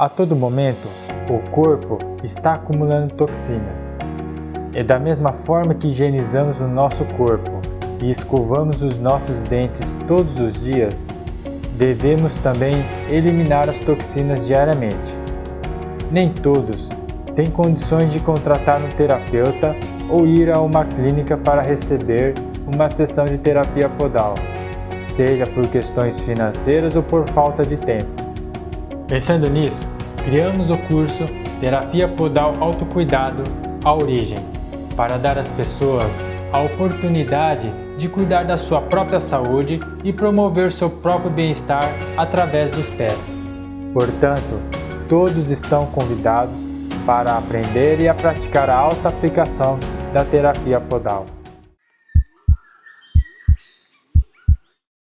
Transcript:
A todo momento, o corpo está acumulando toxinas. É da mesma forma que higienizamos o nosso corpo e escovamos os nossos dentes todos os dias, devemos também eliminar as toxinas diariamente. Nem todos têm condições de contratar um terapeuta ou ir a uma clínica para receber uma sessão de terapia podal, seja por questões financeiras ou por falta de tempo. Pensando nisso, criamos o curso Terapia Podal Autocuidado à Origem, para dar às pessoas a oportunidade de cuidar da sua própria saúde e promover seu próprio bem-estar através dos pés. Portanto, todos estão convidados para aprender e a praticar a alta aplicação da terapia podal.